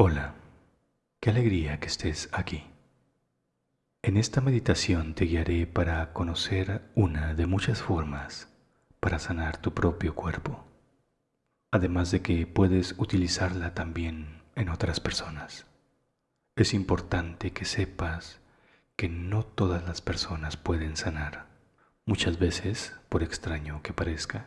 Hola, qué alegría que estés aquí. En esta meditación te guiaré para conocer una de muchas formas para sanar tu propio cuerpo, además de que puedes utilizarla también en otras personas. Es importante que sepas que no todas las personas pueden sanar. Muchas veces, por extraño que parezca,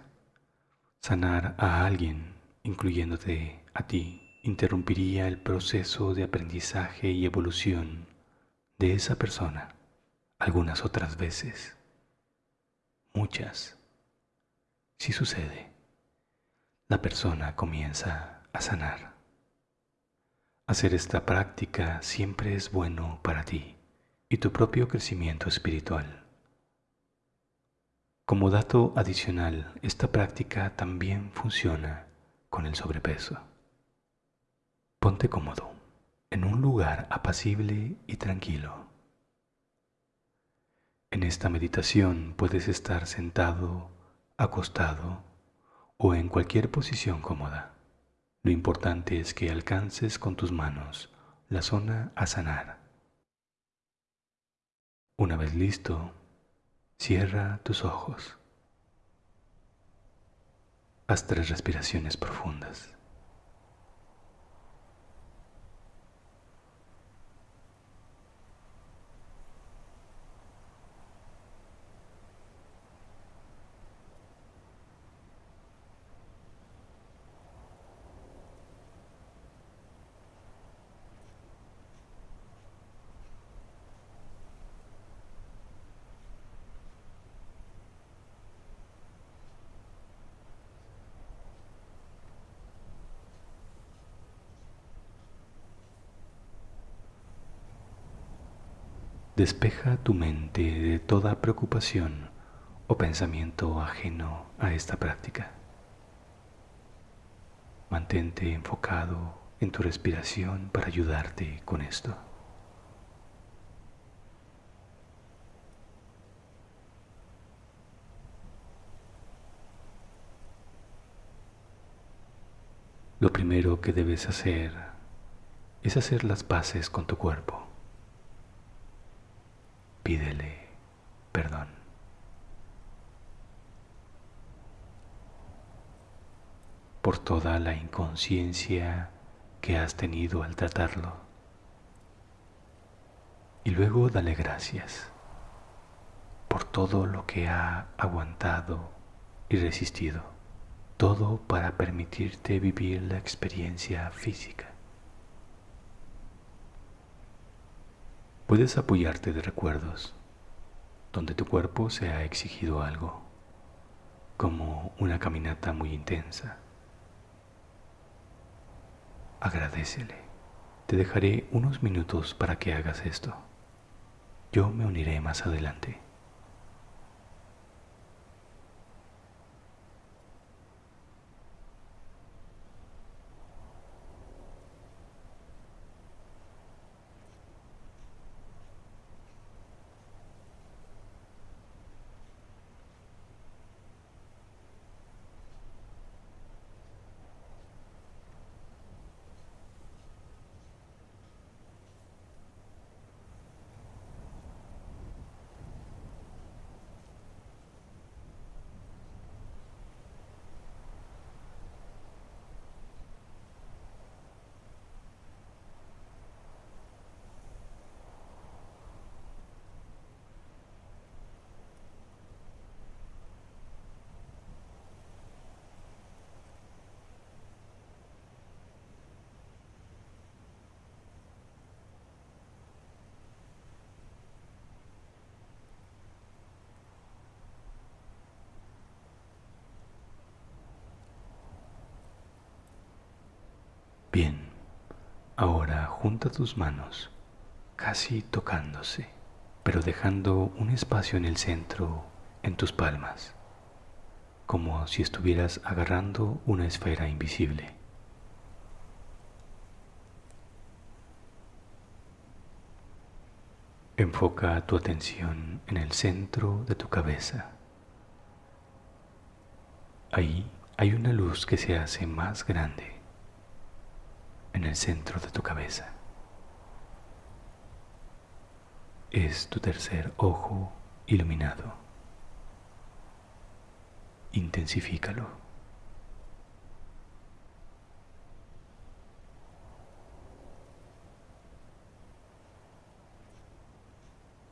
sanar a alguien, incluyéndote a ti, interrumpiría el proceso de aprendizaje y evolución de esa persona algunas otras veces, muchas. Si sucede, la persona comienza a sanar. Hacer esta práctica siempre es bueno para ti y tu propio crecimiento espiritual. Como dato adicional, esta práctica también funciona con el sobrepeso. Ponte cómodo en un lugar apacible y tranquilo. En esta meditación puedes estar sentado, acostado o en cualquier posición cómoda. Lo importante es que alcances con tus manos la zona a sanar. Una vez listo, cierra tus ojos. Haz tres respiraciones profundas. Despeja tu mente de toda preocupación o pensamiento ajeno a esta práctica. Mantente enfocado en tu respiración para ayudarte con esto. Lo primero que debes hacer es hacer las paces con tu cuerpo pídele perdón. por toda la inconsciencia que has tenido al tratarlo. Y luego dale gracias por todo lo que ha aguantado y resistido, todo para permitirte vivir la experiencia física. Puedes apoyarte de recuerdos donde tu cuerpo se ha exigido algo, como una caminata muy intensa. Agradecele. Te dejaré unos minutos para que hagas esto. Yo me uniré más adelante. Bien, ahora junta tus manos, casi tocándose, pero dejando un espacio en el centro en tus palmas, como si estuvieras agarrando una esfera invisible. Enfoca tu atención en el centro de tu cabeza. Ahí hay una luz que se hace más grande en el centro de tu cabeza. Es tu tercer ojo iluminado. Intensifícalo.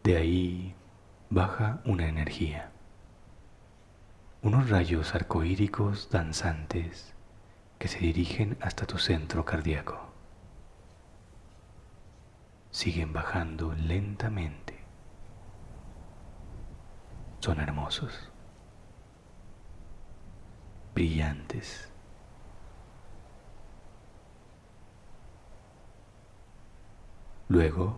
De ahí baja una energía, unos rayos arcoíricos danzantes que se dirigen hasta tu centro cardíaco. Siguen bajando lentamente. Son hermosos, brillantes. Luego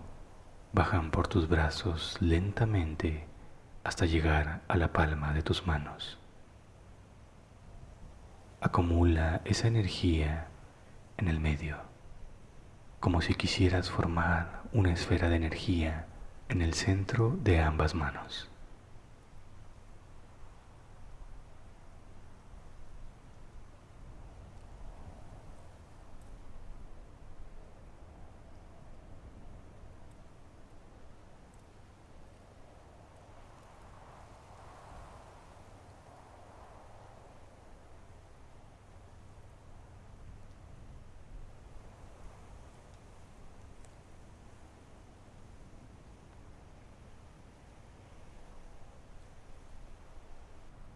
bajan por tus brazos lentamente hasta llegar a la palma de tus manos acumula esa energía en el medio, como si quisieras formar una esfera de energía en el centro de ambas manos.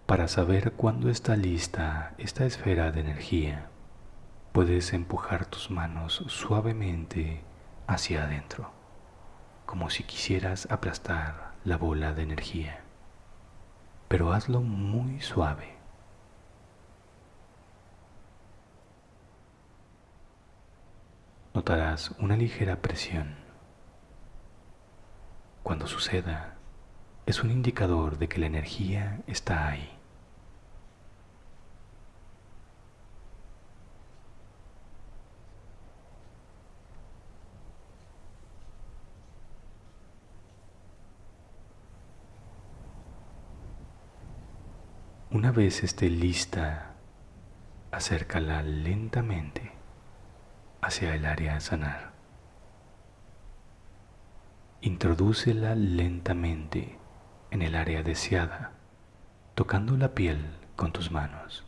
Para saber cuándo está lista esta esfera de energía, puedes empujar tus manos suavemente hacia adentro, como si quisieras aplastar la bola de energía, pero hazlo muy suave. Notarás una ligera presión. Cuando suceda, es un indicador de que la energía está ahí. Una vez esté lista, acércala lentamente hacia el área a sanar. Introdúcela lentamente en el área deseada, tocando la piel con tus manos.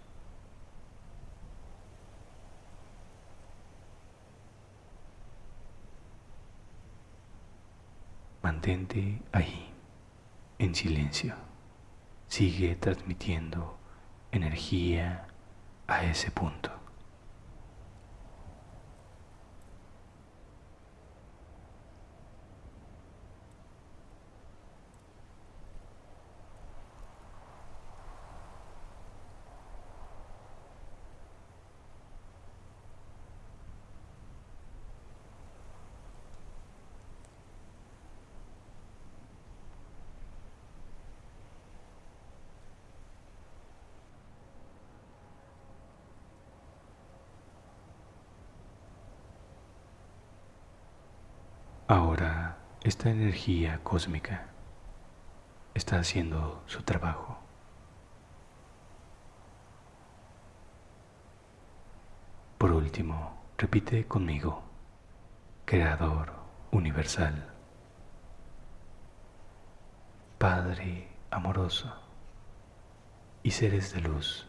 Mantente ahí, en silencio sigue transmitiendo energía a ese punto. Ahora esta energía cósmica está haciendo su trabajo. Por último, repite conmigo, Creador universal, Padre amoroso y seres de luz,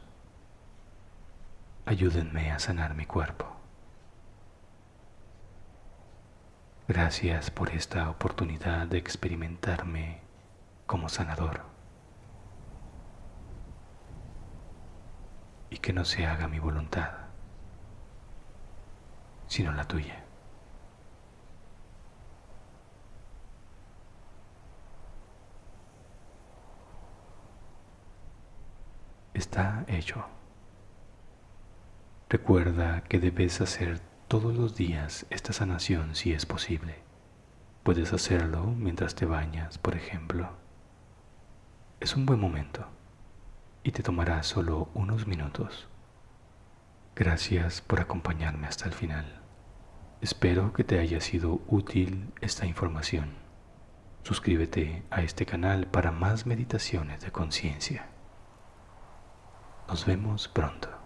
ayúdenme a sanar mi cuerpo. Gracias por esta oportunidad de experimentarme como sanador. Y que no se haga mi voluntad, sino la tuya. Está hecho. Recuerda que debes hacer todos los días esta sanación si es posible. Puedes hacerlo mientras te bañas, por ejemplo. Es un buen momento y te tomará solo unos minutos. Gracias por acompañarme hasta el final. Espero que te haya sido útil esta información. Suscríbete a este canal para más meditaciones de conciencia. Nos vemos pronto.